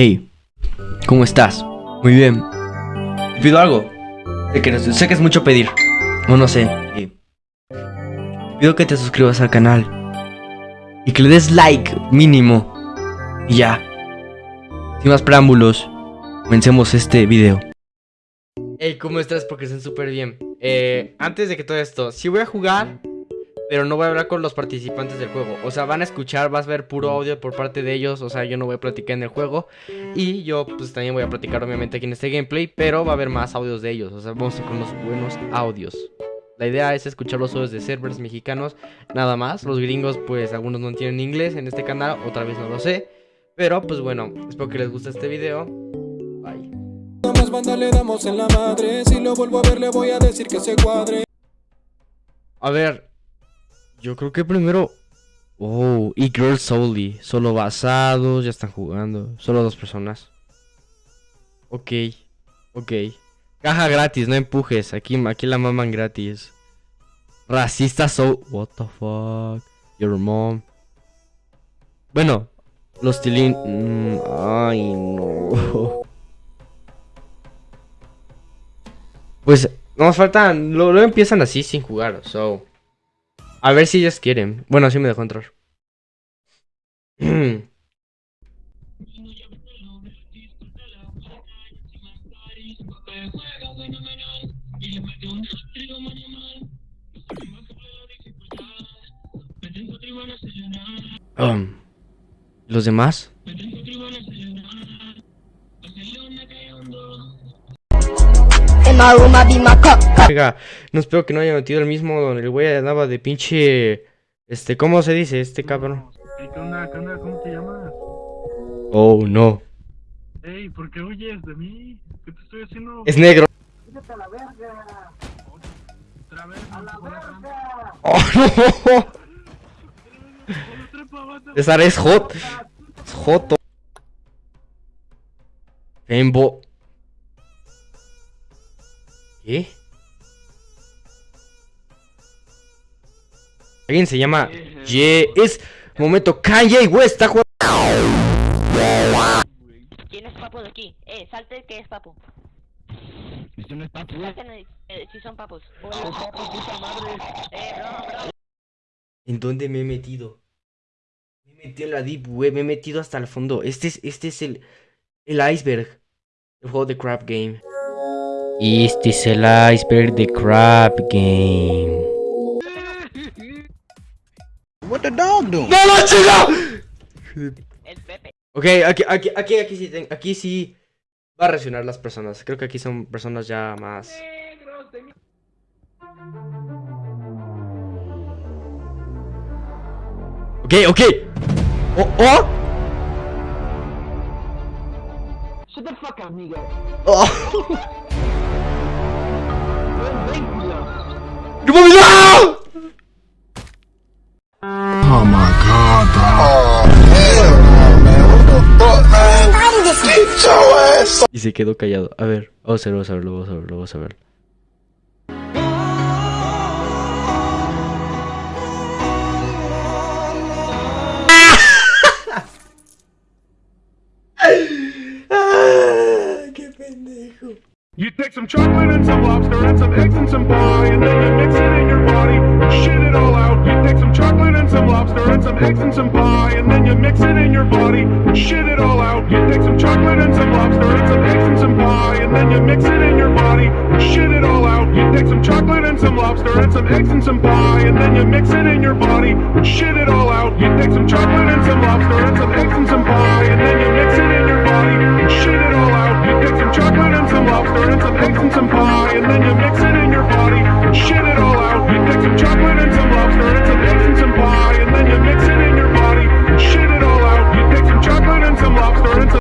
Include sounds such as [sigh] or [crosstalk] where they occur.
Hey, ¿cómo estás? Muy bien. ¿Te pido algo? Sé que, es mucho pedir. O no sé. eh, Pido que te suscribas al canal. Y que le des like, mínimo. Y ya. Sin más preámbulos, comencemos este video. Hey, ¿cómo estás? Porque están súper bien. Eh, antes de que todo esto, sí voy a jugar, pero no voy a hablar con los participantes del juego. O sea, van a escuchar, vas a ver puro audio por parte de ellos. O sea, yo no voy a platicar en el juego. Y yo, pues también voy a platicar, obviamente, aquí en este gameplay. Pero va a haber más audios de ellos. O sea, vamos a con unos buenos audios. La idea es escuchar los audios de servers mexicanos, nada más. Los gringos, pues algunos no entienden inglés en este canal, otra vez no lo sé. Pero, pues bueno, espero que les guste este video. Bye. más banda le damos en la madre Si lo vuelvo a ver le voy a decir que se cuadre A ver, yo creo que primero. Oh, y Girls Solely. Solo basados, ya están jugando. Solo dos personas. Ok, ok. Caja gratis, no empujes. Aquí, aquí la maman gratis. Racista so. What the fuck? Your mom. Bueno, los tilín. mm, ay, no. [laughs] Pues nos faltan. Luego lo empiezan así sin jugar. So. A ver si ellos quieren. Bueno, así me dejó entrar. [clears throat] Um, ¿Los demás? My room, I be my cup, cup. Oiga, no espero que no haya metido el mismo donde el güey andaba de pinche. Este, ¿cómo se dice este cabrón? Ey, ¿Qué onda? ¿Qué onda? ¿Cómo te llamas? Oh, no. Ey, ¿por qué huyes de mí? ¿Qué te estoy haciendo? Es negro. Otra vez, no, por la trampa. Oh, no. La. César es hot. Es joto. Fembo. ¿Qué? Alguien se llama Ye. Es. Momento, Kanye West está jugando. ¿Quién es papo de aquí? Eh, salte que es papo. Esto no es papu. Salten eh, si son papos. Eh, bro, bro. ¿En dónde me he metido? Me he metido en la deep web, me he metido hasta el fondo. Este es, este es el, el iceberg. El juego de Crap Game. Este es el iceberg de Crap Game. What the dog doing? ¡No, no, chica! El Pepe. Ok, aquí, aquí, aquí, aquí sí, ten- aquí sí va a reaccionar las personas. Creo que aquí son personas ya más. Ok, ok. Oh, oh. Shut the fuck up, nigga. oh. [laughs] ¡No mames, no! Oh my god, Y se quedó callado. A ver, vamos a ver, vamos a verlo, vamos a verlo, [laughs] You take some chocolate and some lobster and some eggs and some pie, and then you mix it in your body shit it all out. You take some chocolate and some lobster and some eggs and some pie, and then you mix it in your body shit it all out. You take some chocolate and some lobster and some eggs and some pie, and then you mix it in your body shit it all out. You take some chocolate and some lobster and some eggs and some pie, and then you mix it in your body shit it all out. You take some chocolate and some lobster and some eggs and some